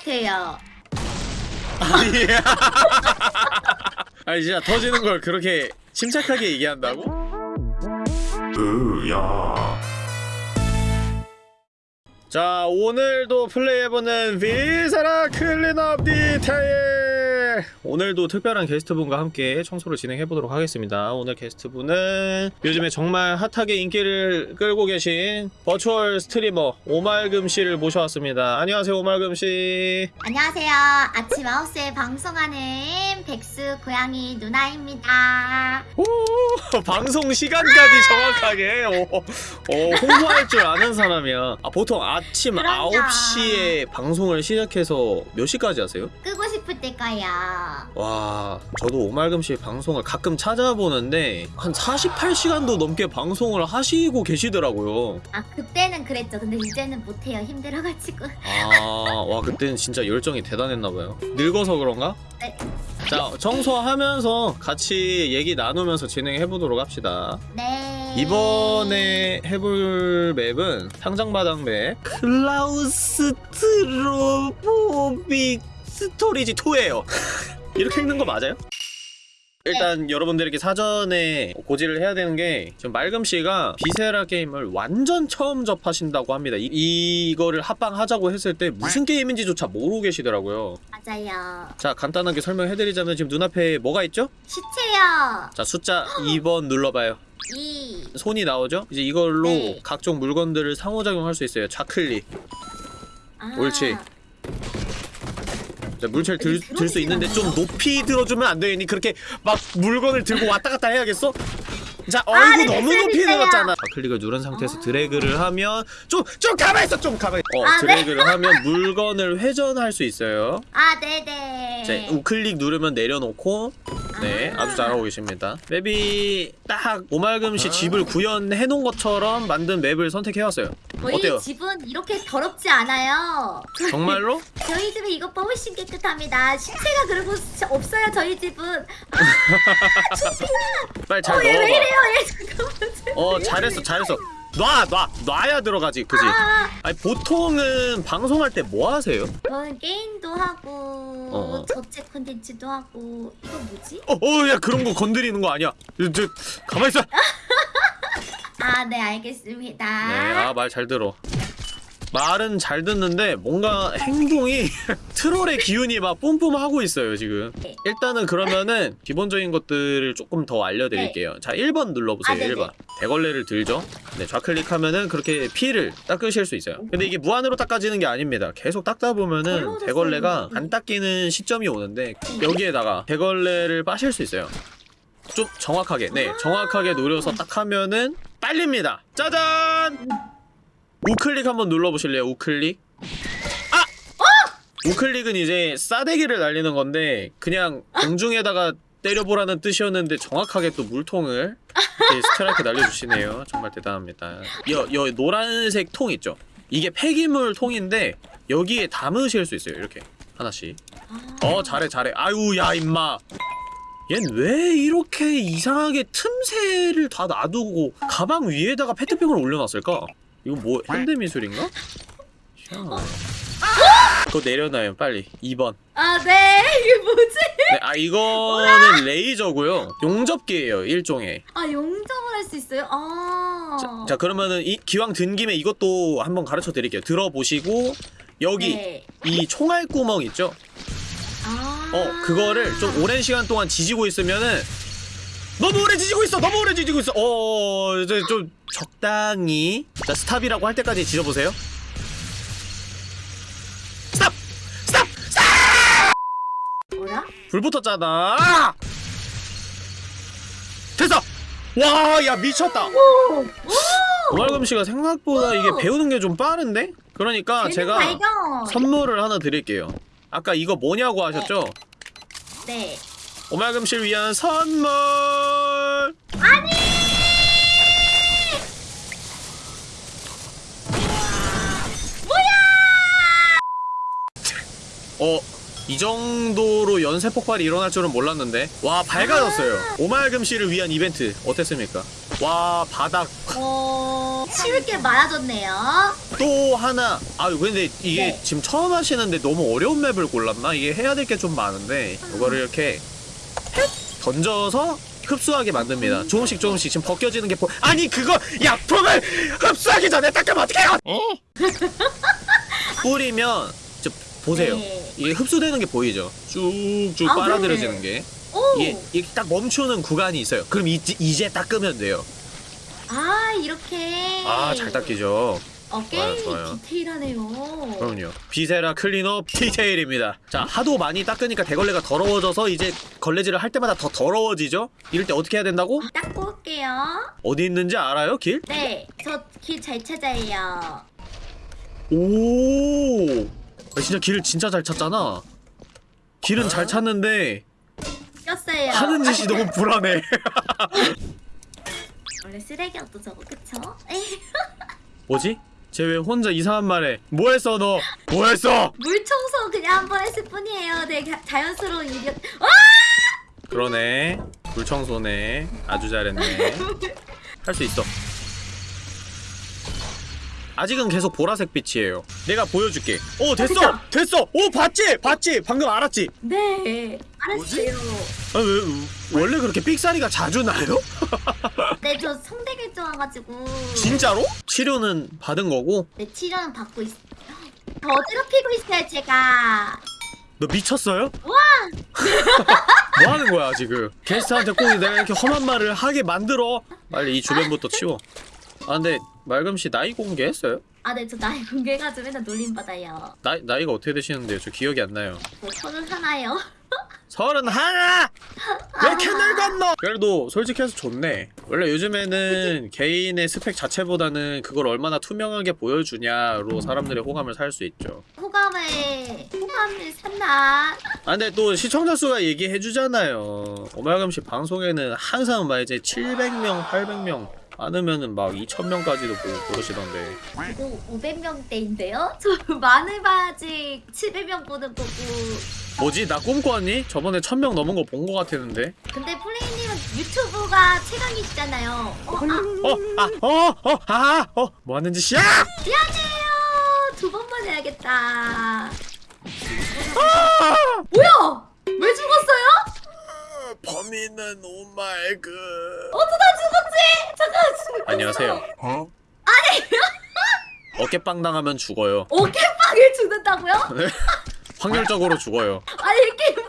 같아요. 아니야. 아니 진짜 터지는 걸 그렇게 침착하게 얘기한다고? 으야 자 오늘도 플레이해보는 Viscera Cleanup Detail 오늘도 특별한 게스트분과 함께 청소를 진행해보도록 하겠습니다 오늘 게스트분은 요즘에 정말 핫하게 인기를 끌고 계신 virtual streamer 오말금씨를 모셔왔습니다 안녕하세요 오말금씨 안녕하세요. 아침 9시에 방송하는 백수 고양이 누나입니다. 오 방송 시간까지 정확하게 오, 오, 홍보할 줄 아는 사람이야 아, 보통 아침 그럼요. 9시에 방송을 시작해서 몇 시까지 하세요? 끄고 싶을 때 거야. 와 저도 오말금씨 방송을 가끔 찾아보는데 한 48시간도 넘게 방송을 하시고 계시더라고요 아 그때는 그랬죠. 근데 이제는 못해요. 힘들어가지고. 아와 그때는 진짜 열정이 대단했나봐요 늙어서 그런가? 네. 자 청소하면서 같이 얘기 나누면서 진행해보도록 합시다 네. 이번에 해볼 map은 창작마당 map Claustrophobic Storage 2예요 이렇게 읽는 거 맞아요? 일단 여러분들에게 사전에 고지를 해야 되는 게 지금 말금씨가 Viscera 게임을 완전 처음 접하신다고 합니다 이, 이거를 합방하자고 했을 때 무슨 게임인지조차 모르고 계시더라고요 맞아요. 자 간단하게 설명해드리자면 지금 눈앞에 뭐가 있죠? 시체요. 자 숫자 2번 눌러봐요 2. 손이 나오죠? 이제 이걸로 네. 각종 물건들을 상호작용할 수 있어요. 좌클릭. 아. 옳지. 자, 물체를 들, 수 있는데 좀 높이 들어주면 안 되니 그렇게 막 물건을 들고 왔다 갔다 해야겠어? 자, 아, 어이구 네, 너무 높이 됐어요. 들었잖아. 좌클릭을 누른 상태에서 아. 드래그를 하면 좀, 좀 가만히 있어, 좀 가만히. 어, 아, 네. 드래그를 하면 물건을 회전할 수 있어요. 아 네네. 자, 우클릭 누르면 내려놓고 네, 아. 아주 잘하고 계십니다. 맵이 딱 오말금 씨 집을 구현해 놓은 것처럼 만든 맵을 선택해왔어요. 저희 어때요? 집은 이렇게 더럽지 않아요. 정말로? 저희 집은 이것보다 훨씬 깨끗합니다. 신체가 그리고 시- 없어요. 저희 집은. 빨리 잘 어, 얘왜 넣어봐. 이래요? 얘 잠깐만. 어, 잘했어, 잘했어. 놔, 놔, 놔야 들어가지, 그지? 아, 아니 보통은 방송할 때 뭐 하세요? 저는 게임도 하고 어. 저체 콘텐츠도 하고 이거 뭐지? 어, 어, 야 그런 거 건드리는 거 아니야. 저, 저 가만 있어. 아네 알겠습니다. 네, 아말 잘 들어. 말은 잘 듣는데 뭔가 행동이 트롤의 기운이 막 뿜뿜하고 있어요 지금. 네. 일단은 그러면은 기본적인 것들을 조금 더 알려드릴게요. 자 1번 눌러보세요 아, 네네. 1번. 대걸레를 들죠? 네 좌클릭하면은 그렇게 피를 닦으실 수 있어요. 근데 이게 무한으로 닦아지는 게 아닙니다. 계속 닦다 보면은 걸러졌어요, 대걸레가 이거. 안 닦이는 시점이 오는데 여기에다가 대걸레를 빠실 수 있어요. 좀 정확하게. 네 정확하게 노려서 딱 하면은 빨립니다. 짜잔 우클릭 한번 눌러보실래요? 우클릭? 아! 우클릭은 이제 싸대기를 날리는 건데 그냥 공중에다가 때려보라는 뜻이었는데 정확하게 또 물통을 스트라이크 날려주시네요. 정말 대단합니다. 여, 여 노란색 통 있죠? 이게 폐기물 통인데 여기에 담으실 수 있어요. 이렇게. 하나씩. 어 잘해 잘해. 아유 야 임마. 얜 왜 이렇게 이상하게 틈새를 다 놔두고 가방 위에다가 페트병을 올려놨을까? 이거 뭐 현대미술인가? 희한하네 그거 내려놔요 빨리 2번 아네 이게 뭐지? 네, 아 이거는 레이저고요 용접기예요 일종의 아 용접을 할 수 있어요? 아. 자, 자 그러면은 이 기왕 든 김에 이것도 한번 가르쳐 드릴게요 들어보시고 여기 네. 이 총알 구멍 있죠? 아. 어 그거를 좀 오랜 시간 동안 지지고 있으면은 너무 오래 지지고 있어 너무 오래 지지고 있어. 어 이제 좀 적당히. 자 stop이라고 할 때까지 지져보세요. stop! stop! stop! 뭐야? 불 붙었잖아. 됐어! 와 야 미쳤다. 오. 오말금 씨가 생각보다 이게 배우는 게 좀 빠른데? 그러니까 제가 발견. 선물을 하나 드릴게요. 아까 이거 뭐냐고 하셨죠? 네. 오말금 씨를 위한 선물 아니. 어, 이 정도로 연쇄 폭발이 일어날 줄은 몰랐는데. 와, 밝아졌어요. 오말금 씨를 위한 이벤트 어땠습니까? 와, 바닥. 어. 쉬울 게 많아졌네요. 또 하나 아 근데 이게 네. 지금 처음 하시는데 너무 어려운 맵을 골랐나? 이게 해야 될 게 좀 많은데 이거를 이렇게 헷 던져서 흡수하게 만듭니다. 조금씩 조금씩 지금 벗겨지는 게 보... 아니 그거 약품을 흡수하기 전에 닦으면 어떡해요? 뿌리면 저 보세요. 네. 이게 흡수되는 게 보이죠? 쭉쭉 아, 빨아들여지는 게. 오! 이게, 이게 딱 멈추는 구간이 있어요. 그럼 이제, 이제 닦으면 돼요. 아, 이렇게. 아 잘 닦이죠 어, 게임이 좋아요, 좋아요. 디테일하네요. 그럼요. Viscera Cleanup Detail입니다. 자, 하도 많이 닦으니까 대걸레가 더러워져서 이제 걸레질을 할 때마다 더 더러워지죠? 이럴 때 어떻게 해야 된다고? 닦고 올게요. 어디 있는지 알아요, 길? 네, 저 길 잘 찾아요. 오! 아, 진짜 길을 진짜 잘 찾잖아. 길은 잘 찾는데 꼈어요. 하는 짓이 너무 불안해. 원래 쓰레기였도 저거 그쵸? 뭐지? 쟤 왜 혼자 이상한 말해? 뭐 했어, 너? 뭐 했어? 물 청소 그냥 한 번 했을 뿐이에요. 되게 자연스러운 일이었. 어? 그러네. 물 청소네. 아주 잘했네. 할 수 있어. 아직은 계속 보라색 빛이에요. 내가 보여줄게. 오 됐어, 됐다. 됐어. 오 봤지, 봤지. 방금 알았지. 네, 알았어요. 아, 왜 원래 그렇게 삑사리가 자주 나요? 네, 저 성대결절 와가지고. 진짜로? 치료는 받은 거고. 네, 치료는 받고 있어요. 더 어지럽히고 있어요, 제가. 너 미쳤어요? 와! 뭐 하는 거야 지금? 게스트한테 꼭 내가 이렇게 험한 말을 하게 만들어. 빨리 이 주변부터 치워. 아 근데 말금 씨 나이 공개했어요? 아, 네, 저 나이 공개해가지고 맨날 놀림 받아요. 나이 나이가 어떻게 되시는데요? 저 기억이 안 나요. 뭐, 서른 하나요? 서른 하나! 왜 이렇게 늙었노? 그래도 솔직해서 좋네. 원래 요즘에는 개인의 스펙 자체보다는 그걸 얼마나 투명하게 보여주냐로 사람들의 호감을 살 수 있죠. 호감을, 호감을 샀나? 아 근데 또 시청자 수가 얘기해주잖아요. 오말감 씨 방송에는 항상 막 이제 700명, 800명 많으면은 막 2,000명까지도 보고 그러시던데. 이거 500명대인데요? 저 마늘 바지 700명 보는 거고. 뭐지? 나 꿈꿔왔니? 저번에 1,000명 넘은 거 본 거 같았는데. 근데 플레이님은 유튜브가 최강이시잖아요. 어, 아, 어, 아, 어, 어, 아, 어, 뭐 하는 짓이야? 미안해요. 두 번만 해야겠다. 아! 뭐야? 범인은 오말그. 어쩌다 죽었지? 잠깐. 안녕하세요. 어? 어깨빵 당하면 죽어요. 어깨빵을 죽는다고요? 확률적으로 죽어요. 아니 이게 뭐야?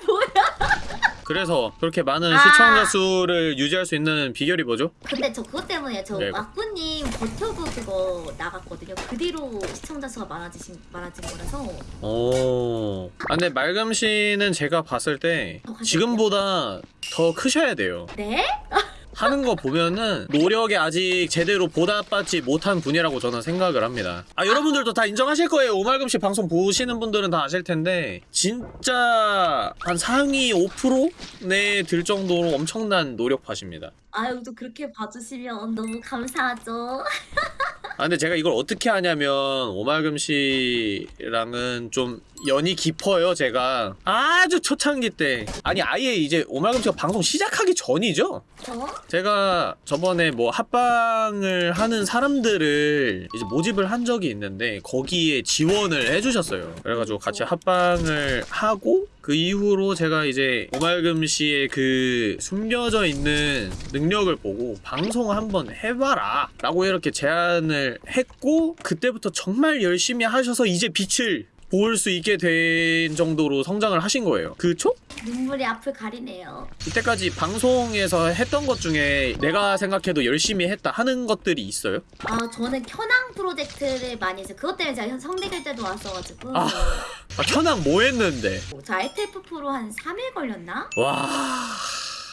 그래서 그렇게 많은 아. 시청자 수를 유지할 수 있는 비결이 뭐죠? 근데 저 그것 때문에 저 네. 와꾸님 버튜브 그거 나갔거든요. 그 뒤로 시청자 수가 많아지신 많아진 거라서. 오. 아, 근데 말금 씨는 제가 봤을 때. 지금보다 더 크셔야 돼요. 네? 하는 거 보면은 노력에 아직 제대로 보답받지 못한 분이라고 저는 생각을 합니다. 아 여러분들도 다 인정하실 거예요. 오말금 씨 방송 보시는 분들은 다 아실 텐데 진짜 한 상위 5% 내에 들 정도로 엄청난 노력하십니다. 아유 또 그렇게 봐주시면 너무 감사하죠. 아 근데 제가 이걸 어떻게 하냐면 오말금 씨랑은 좀 연이 깊어요 제가. 아주 초창기 때. 아니 아예 이제 오말금 씨가 방송 시작하기 전이죠? 저? 제가 저번에 뭐 합방을 하는 사람들을 이제 모집을 한 적이 있는데 거기에 지원을 해주셨어요. 그래가지고 같이 합방을 하고 그 이후로 제가 이제 오말금 씨의 그 숨겨져 있는 능력을 보고 방송 한번 해봐라 라고 이렇게 제안을 했고 그때부터 정말 열심히 하셔서 이제 빛을 볼수 있게 된 정도로 성장을 하신 거예요 그쵸? 눈물이 앞을 가리네요. 이때까지 방송에서 했던 것 중에 내가 생각해도 열심히 했다 하는 것들이 있어요? 아 저는 켜낭 프로젝트를 많이 해서 그것 때문에 제가 성대결 때도 왔어가지고 아. 아 현황 뭐 했는데? 저 ITF 프로 한 3일 걸렸나? 와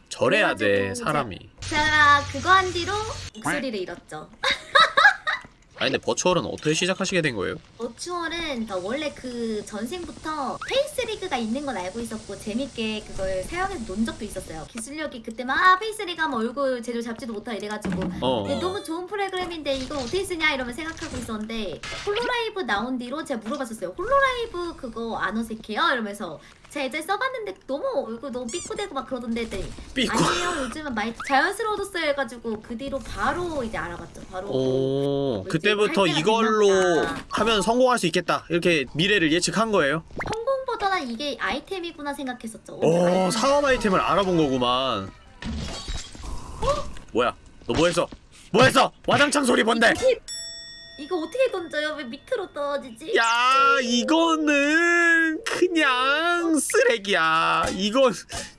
저래야 돼 사람이 제가 그거 한 뒤로 목소리를 잃었죠. 아니 근데 virtual은 어떻게 시작하시게 된 거예요? virtual은 저 원래 그 전생부터 FaceRig가 있는 건 알고 있었고 재밌게 그걸 사용해서 논 적도 있었어요. 기술력이 그때 막 아, FaceRig 하면 얼굴 제대로 잡지도 못하고 이래가지고 어 근데 너무 좋은 프로그램인데 이걸 어떻게 쓰냐 이러면 생각하고 있었는데 Hololive 나온 뒤로 제가 물어봤었어요. Hololive 그거 안 어색해요? 이러면서 제가 예전에 써봤는데 너무 이거 너무 삐꾸대고 막 그러던데 했더니 삐꾸. 아니에요 요즘은 많이 자연스러워졌어요 해가지고 그 뒤로 바로 이제 알아봤죠 바로 오, 뭐지? 그때부터 이걸로 보다. 하면 성공할 수 있겠다. 이렇게 미래를 예측한 거예요. 성공보다는 이게 아이템이구나 생각했었죠 오, 어, 사업 아이템을 알아본 거구만. 뭐야? 너 뭐했어? 뭐했어? 와장창 소리 뭔데? 이거 어떻게 던져요? 왜 밑으로 떨어지지? 야, 이거는 그냥 쓰레기야. 이건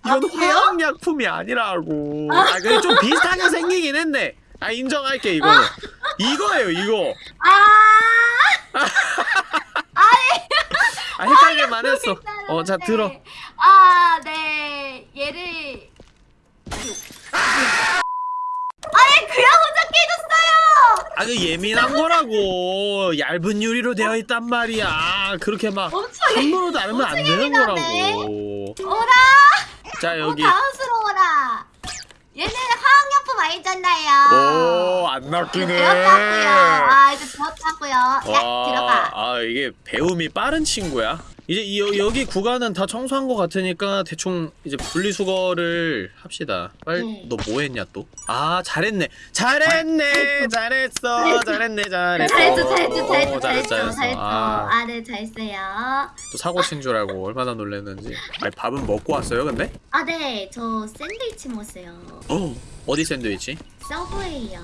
이건 그래요? 화학약품이 아니라고. 아, 근데 좀 비슷하게 생기긴 했네. 아, 인정할게 이거는. 이거예요, 이거. 아 아, 헷갈릴 만 했어. 어, 자 들어. 아, 네. 얘를 아예 그냥 혼자 깨졌어요. 아, 그 예민한 거라고. 얇은 유리로 되어 있단 말이야. 그렇게 막 엄청 함부로도 알면 안 되는 예민하네. 거라고. 오라. 자, 여기. 어, 당황스러워라. 얘는 화학약품 아니잖아요. 오, 안 낚이네. 배웠다고요. 아 이제 배웠다고요. 야 들어가. 아 이게 배움이 빠른 친구야. 이제 이, 여, 여기 구간은 다 청소한 것 같으니까 대충 이제 분리수거를 합시다. 빨리 네. 너 뭐 했냐 또? 아 잘했네, 잘했네, 잘했어, 잘했네, 잘했어. 어, 잘했죠, 잘했어, 잘했죠, 잘했어. 잘했죠. 아, 아, 네, 잘했어요. 또 사고 친 줄 알고 얼마나 놀랐는지. 아니 밥은 먹고 왔어요, 근데? 아, 네, 저 샌드위치 먹었어요. 어, 어디 샌드위치? 서브웨이요.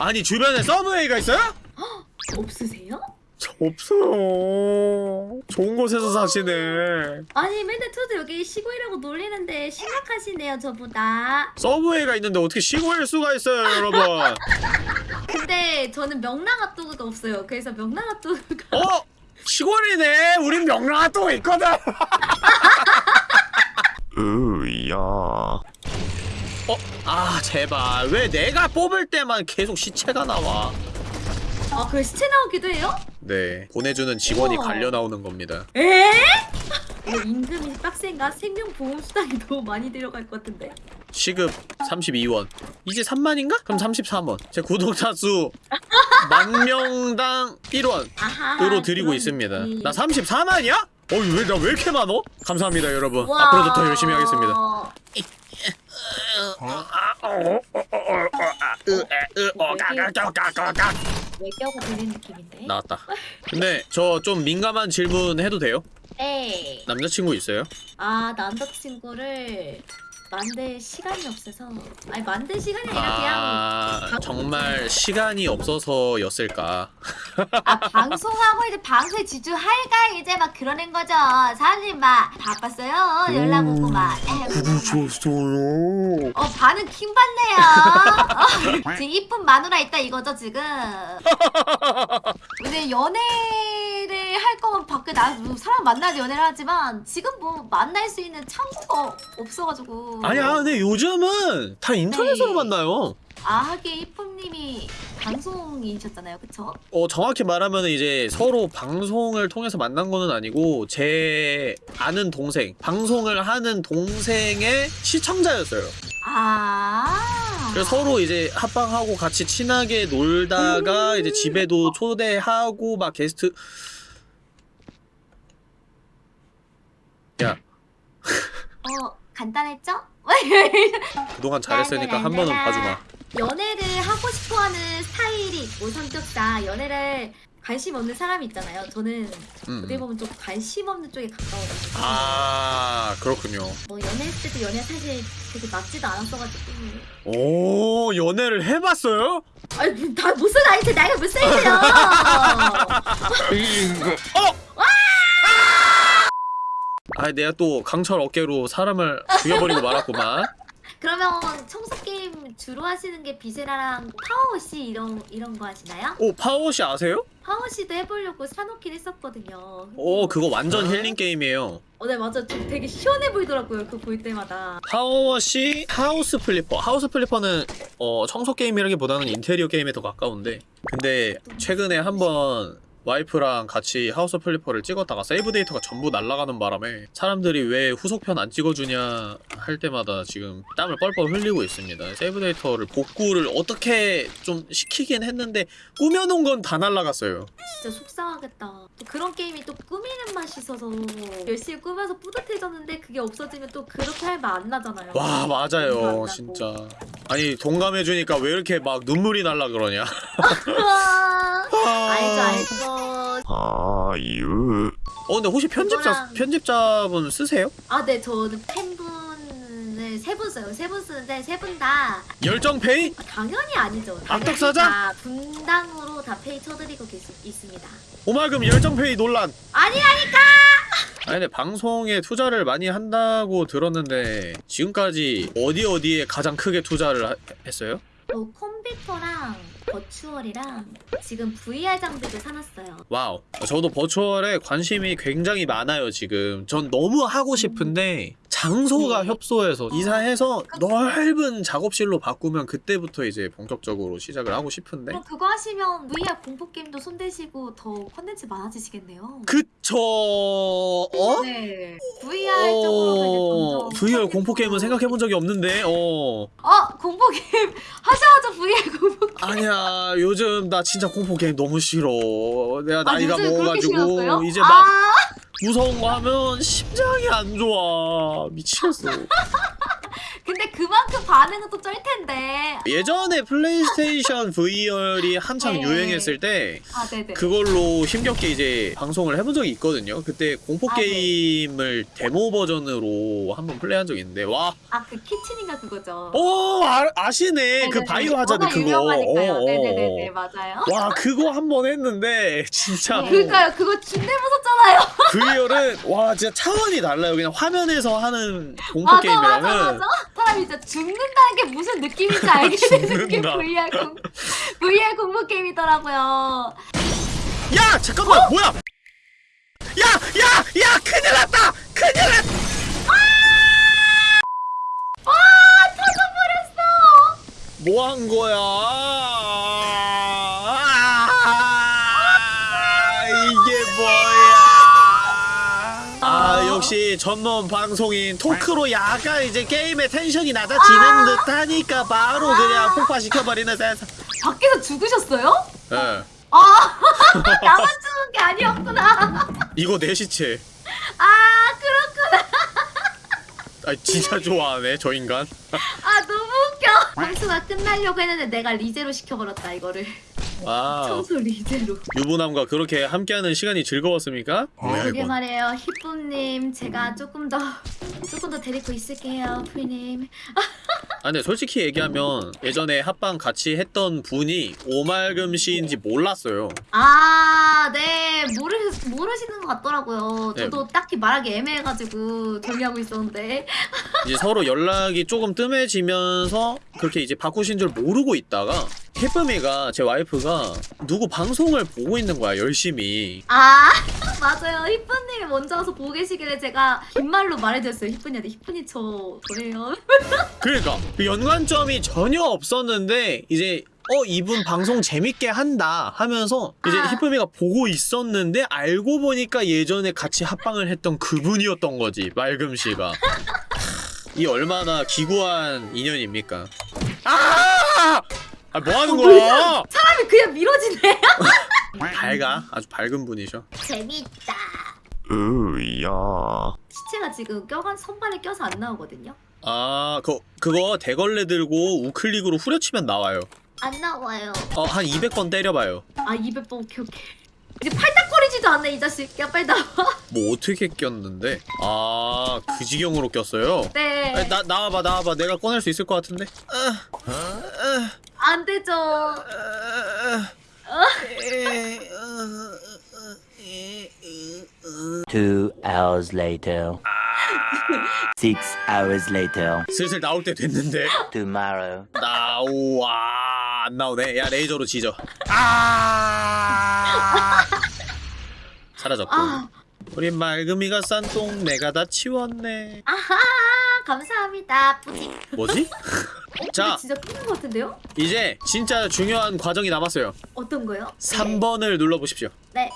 아니 주변에 서브웨이가 있어요? 없으세요? 저 없어요. 좋은 곳에서 사시네. 아니, 맨날 저도 여기 시골이라고 놀리는데 심각하시네요, 저보다. 서브웨이가 있는데 어떻게 시골일 수가 있어요, 여러분? 근데 저는 명랑 핫도그가 없어요. 그래서 명랑 핫도그가 어? 시골이네. 우린 명랑 핫도그 있거든. 으야. 어? 아 제발 왜 내가 뽑을 때만 계속 시체가 나와? 아, 그 시체 나오기도 해요? 네 보내주는 직원이 우와. 갈려 나오는 겁니다. 에? 이거 임금이 빡센가? 생명보험수당이 너무 많이 들어갈 것 같은데? 시급 32원. 이제 3만인가? 그럼 33원. 제 구독자 수 만명당 1원으로 아하 드리고 그런 있습니다. 느낌. 나 34만이야? 어이 왜나 왜 이렇게 많어? 감사합니다 여러분. 와. 앞으로도 더 열심히 하겠습니다. 외겨가 되는 느낌인데? 나왔다. 근데 저 좀 민감한 질문 해도 돼요? 네. 남자친구 있어요? 아 남자친구를 만들 시간이 없어서. 아니 만들 시간이 아니라 그냥 아 정말 시간이 없어서였을까? 아 방송하고 이제 방송에 집중할까? 이제 막 그러는 거죠. 사장님 막 바빴어요? 연락 오고 막. 에휴, 그러셨어요. 어 반응 킹 받네요. 어, 지금 이쁜 마누라 있다 이거죠 지금? 근데 연애 를할 거면 밖에 나 사람 만나야지 연애를 하지만 지금 뭐 만날 수 있는 창구가 없어가지고 아니야, 근데 요즘은 다 인터넷으로 네. 만나요. 아 하긴 이쁨님이 방송이셨잖아요 그쵸? 어 정확히 말하면 이제 서로 방송을 통해서 만난 거는 아니고 제 아는 동생 방송을 하는 동생의 시청자였어요. 아 그래서 서로 이제 합방하고 같이 친하게 놀다가 이제 집에도 초대하고 막 게스트 야 어 간단했죠? 그동안 잘했으니까 한 번은 봐주마. 연애를 하고 싶어하는 스타일이 있고 성격상 연애를 관심 없는 사람이 있잖아요. 저는 음. 어떻게 보면 좀 관심 없는 쪽에 가까워가지고 아 그렇군요. 뭐 연애할 때도 연애 사실 되게 맞지도 않았어가지고 오 연애를 해봤어요? 아니 다 무슨 나이세 나이가 몇 살이세요? 어? 아 내가 또 강철 어깨로 사람을 죽여버리고 말았구만. 그러면 청소 게임 주로 하시는 게 Viscera랑 PowerWash 이런 이런 거 하시나요? 오 PowerWash 아세요? PowerWash도 해보려고 사놓긴 했었거든요. 오 그거 완전 힐링 게임이에요. 어, 네 맞아. 좀 되게 시원해 보이더라고요. 그거 볼 때마다. PowerWash House Flipper. House Flipper는 어 청소 게임이라기보다는 인테리어 게임에 더 가까운데 근데 최근에 한번 와이프랑 같이 House Flipper를 찍었다가 세이브 데이터가 전부 날아가는 바람에 사람들이 왜 후속편 안 찍어주냐 할 때마다 지금 땀을 뻘뻘 흘리고 있습니다. 세이브 데이터를 복구를 어떻게 좀 시키긴 했는데 꾸며놓은 건 다 날아갔어요. 진짜 속상하겠다. 또 그런 게임이 또 꾸미는 맛이 있어서 열심히 꾸며서 뿌듯해졌는데 그게 없어지면 또 그렇게 할말안 나잖아요. 와 맞아요 진짜 아니 동감해주니까 왜 이렇게 막 눈물이 날라 그러냐. 아유. 어 근데 혹시 편집자 그거랑- 편집자분 쓰세요? 아, 네, 저는 팬분을 세 분 써요. 세 분 쓰는데 세 분 다 열정 페이? 당연히 아니죠. 당연히 악덕 사장? 다 분당으로 다 페이 쳐드리고 계시, 있습니다. 오말금 열정 페이 논란 아니라니까! 아니 근데 방송에 투자를 많이 한다고 들었는데 지금까지 어디 어디에 가장 크게 투자를 하- 했어요? 어, 컴퓨터랑 virtual이랑 지금 VR 장비도 사놨어요. wow 저도 버추얼에 관심이 굉장히 많아요 지금 전 너무 하고 싶은데 장소가 네. 협소해서 이사해서 넓은 작업실로 바꾸면 그때부터 이제 본격적으로 시작을 하고 싶은데 그럼 그거 하시면 VR 공포 게임도 손대시고 더 컨텐츠 많아지시겠네요. 그쵸 어? 네. VR 쪽으로 이제 어... VR 컨텐츠가- 공포 게임은 생각해본 적이 없는데 어 어 공포 게임 하자마자 VR 공포 게임. 아니야 요즘 나 진짜 공포 게임 너무 싫어. 내가 나이가 요즘에 그렇게 먹어가지고? 이제 막 아, 무서운 거 하면 심장이 안 좋아. 미치겠어 근데 그만큼 반응은 또 쩔 텐데. 예전에 PlayStation VR이 한창 네. 유행했을 때아 네네. 그걸로 힘겹게 이제 방송을 해본 적이 있거든요 그때 공포 아, 네. 게임을 데모 버전으로 한번 플레이한 적이 있는데 와 아 그 키친인가 그거죠. 어, 아, 아시네. 그 네네네. 바이오 하자드 그거. 어, 어, 네네네 어. 맞아요. 와, 그거 한 번 했는데 진짜 네. 그러니까요 그거 준내 무섭잖아요. VR은 와, 진짜 차원이 달라요. 그냥 화면에서 하는 공포 맞아 게임이랑은 맞아 맞아. 사람이 진짜 죽는다는 게 무슨 느낌인지 알게 되는 게. VR 공 VR 공포 게임이더라고요. 야, 잠깐만. 어? 뭐야? 야, 야, 야, 큰일 났다. 큰일 났. 와 터져버렸어. 뭐 한 거야? 전문 방송인 토크로 약간 이제 게임의 텐션이 낮아지는 듯하니까 바로 그냥 폭파시켜버리는 세상. 밖에서 죽으셨어요? 예. 아 나만 죽은 게 아니었구나. 이거 내 시체. 아 그렇구나. 아 진짜 좋아하네 저 인간. 아 너무 웃겨. 방수가 끝나려고 했는데 내가 리제로 시켜버렸다 이거를. 와. 청소 리제로. 유부남과 그렇게 함께하는 시간이 즐거웠습니까? 뭐야 그게 이건. 말이에요, 히쁨님 제가 조금 더 조금 더 데리고 있을게요, 풀님. 아 근데 솔직히 얘기하면 예전에 합방 같이 했던 분이 오말금 씨인지 몰랐어요. 아, 네 모르 모르시는 것 같더라고요. 네. 저도 딱히 말하기 애매해가지고 정리하고 있었는데. 이제 서로 연락이 조금 뜸해지면서 그렇게 이제 바꾸신 줄 모르고 있다가 해쁨이가 제 와이프가 누구 방송을 보고 있는 거야 열심히 아, 맞아요. 히쁨님이 먼저 와서 보고 계시길래 제가 긴 말로 말해줬어요. 히쁨이한테 히쁨이 저 저래요. 그러니까 그 연관점이 전혀 없었는데 이제 어 이분 방송 재밌게 한다 하면서 이제 아. 히쁨이가 보고 있었는데 알고 보니까 예전에 같이 합방을 했던 그분이었던 거지 맑음 씨가 이 얼마나 기구한 인연입니까 아! 아, 뭐 하는 거야? 사람이 그냥 미뤄지네. 밝아. 아주 밝은 분이셔. 재밌다. 으야. 시체가 지금 껴간 선반에 껴서 안 나오거든요. 아, 그, 그거 대걸레 들고 우클릭으로 후려치면 나와요. 안 나와요. 어, 한 200번 때려봐요. 아 200번 오케이 오케이. 이제 팔딱거리지도 않네 이 자식. 야 빨리 나와. 뭐 어떻게 꼈는데? 아, 그 지경으로 꼈어요? 네. 아, 나, 나와봐, 나와봐. 내가 꺼낼 수 있을 것 같은데? 아, 아, 안 되죠. 아, 아, 어. Two hours later. Six hours later. 슬슬 나올 때 됐는데? Tomorrow. 나오와 안 나오네 야 레이저로 지져 아 사라졌고 아 우리 맑음이가 싼 똥 내가 다 치웠네 아하 감사합니다. 뿌지. 뭐지? 자 근데 진짜 끝난 것 같은데요? 이제 진짜 중요한 과정이 남았어요 어떤 거요? 3번을 눌러보십시오 네.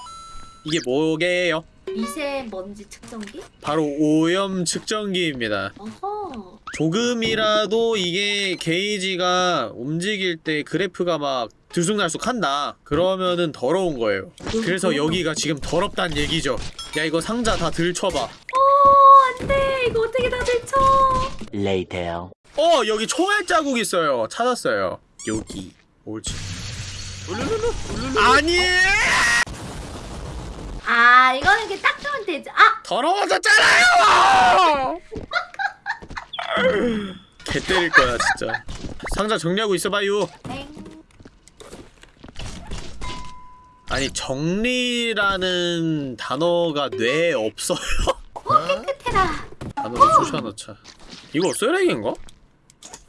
이게 뭐게요? 미세먼지 측정기? 바로 오염 측정기입니다. 어허. 조금이라도 이게 게이지가 움직일 때 그래프가 막 들쑥날쑥 한다. 그러면은 더러운 거예요. 그래서 여기가 지금 더럽단 얘기죠. 야 이거 상자 다 들춰봐. 어, 안 돼. 이거 어떻게 다 들쳐. Later. 어 여기 총알 자국 있어요. 찾았어요. 여기 옳지. 아니 아, 이거는 이렇게 닦으면 되죠. 아! 더러워졌잖아요. 개 때릴 거야 진짜. 상자 정리하고 있어봐요. 땡. 아니 정리라는 단어가 뇌에 없어요. 깨끗해라. 단어를 쑤셔넣자. 이거 쓰레기인가?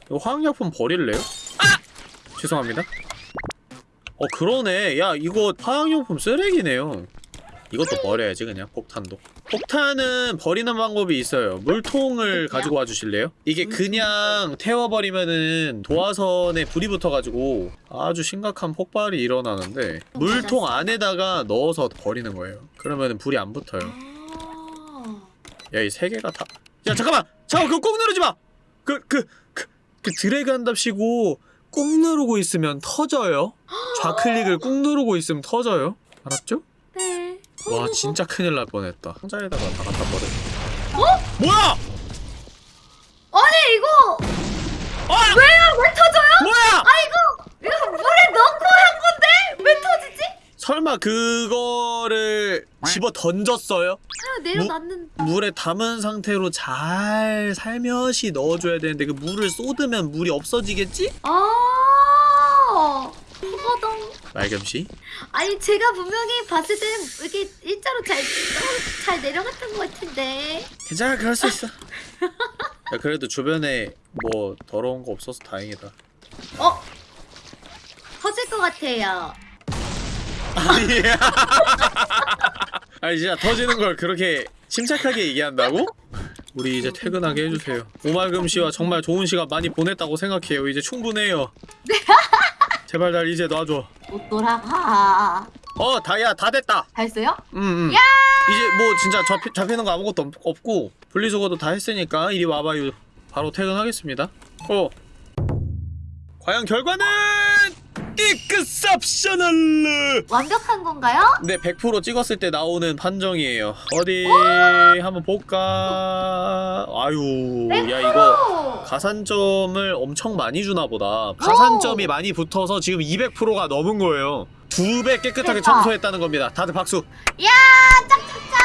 이거 화학약품 버릴래요? 아! 죄송합니다. 어 그러네. 야 이거 화학용품 쓰레기네요. 이것도 버려야지 그냥 폭탄도. 폭탄은 버리는 방법이 있어요. 물통을 가지고 와주실래요? 이게 그냥 태워버리면은 도화선에 불이 붙어가지고 아주 심각한 폭발이 일어나는데 물통 안에다가 넣어서 버리는 거예요. 그러면은 불이 안 붙어요. 아. 야이 세 개가 다. 야 잠깐만. 잠깐 그거 꼭 누르지 마. 그 그 그 그 드래그 한답시고 꾹 누르고 있으면 터져요. 좌클릭을 꾹 누르고 있으면 터져요. 알았죠? 네. 와 진짜 큰일 날 뻔했다. 상자에다가 다 갖다 버려. 어? 뭐야? 아니, 이거! 아! 왜요? 왜 터져요? 뭐야? 아, 이거! 이거 물에 넣고 한 건데? 왜 터지지? 설마 그거를 집어 던졌어요? 그냥 내려놨는. 물에 담은 상태로 잘 살며시 넣어줘야 되는데 그 물을 쏟으면 물이 없어지겠지? 아! 말겸씨? 아니 제가 분명히 봤을 때는 이렇게 일자로 잘, 잘 내려갔던 것 같은데. 괜찮아 그럴 수 있어. 야, 그래도 주변에 뭐 더러운 거 없어서 다행이다. 어? 터질 것 같아요. 아니야. 아니 진짜 터지는 걸 그렇게 침착하게 얘기한다고? 우리 이제 퇴근하게 해주세요. 오말금 씨와 정말 좋은 시간 많이 보냈다고 생각해요. 이제 충분해요 제발 날 이제 놔줘. 못 돌아가 어 다야 다 됐다. 다 했어요? 응응 이제 뭐 진짜 잡히, 잡히는 거 아무것도 없, 없고 분리수거도 다 했으니까 이리 와봐요. 바로 퇴근하겠습니다. 어. 과연 결과는 exceptional 완벽한 건가요? 네, 100% 찍었을 때 나오는 판정이에요. 어디 한번 볼까? 아유, 야 이거 오! 가산점을 엄청 많이 주나 보다. 가산점이 많이 붙어서 지금 200%가 넘은 거예요. 두 배 깨끗하게. 청소했다는 겁니다. 다들 박수. 야 짝짝짝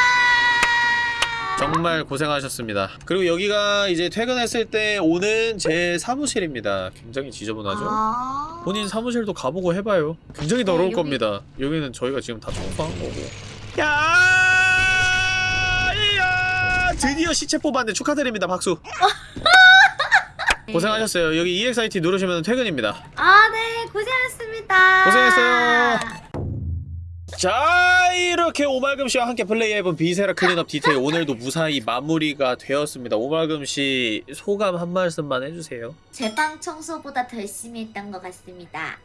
정말 고생하셨습니다. 그리고 여기가 이제 퇴근했을 때 오는 제 사무실입니다. 굉장히 지저분하죠? 아... 본인 사무실도 가보고 해봐요. 굉장히 더러울 여기- 겁니다. 여기는 저희가 지금 다 청소한 거고. 야! 이야! 드디어 시체 뽑았는데 축하드립니다. 박수. 네. 고생하셨어요. 여기 EXIT 누르시면 퇴근입니다. 아네 고생하셨습니다 고생했어요. 자, 이렇게 오말금 씨와 함께 플레이해본 Viscera Cleanup Detail 오늘도 무사히 마무리가 되었습니다. 오말금 씨 소감 한 말씀만 해주세요. 제 방 청소보다 더 열심히 했던 것 같습니다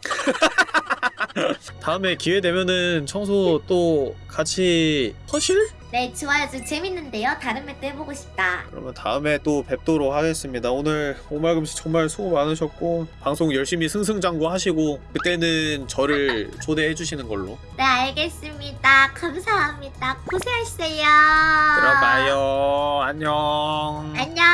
다음에 기회 되면은 청소 또 같이 하실? 네 좋아요. 저 재밌는데요. 다른 map도 해보고 싶다. 그러면 다음에 또 뵙도록 하겠습니다. 오늘 오말금 씨 정말 수고 많으셨고 방송 열심히 승승장구 하시고 그때는 저를 초대해 주시는 걸로. 네 알겠습니다. 감사합니다. 고생하셨어요. 들어가요. 안녕. 안녕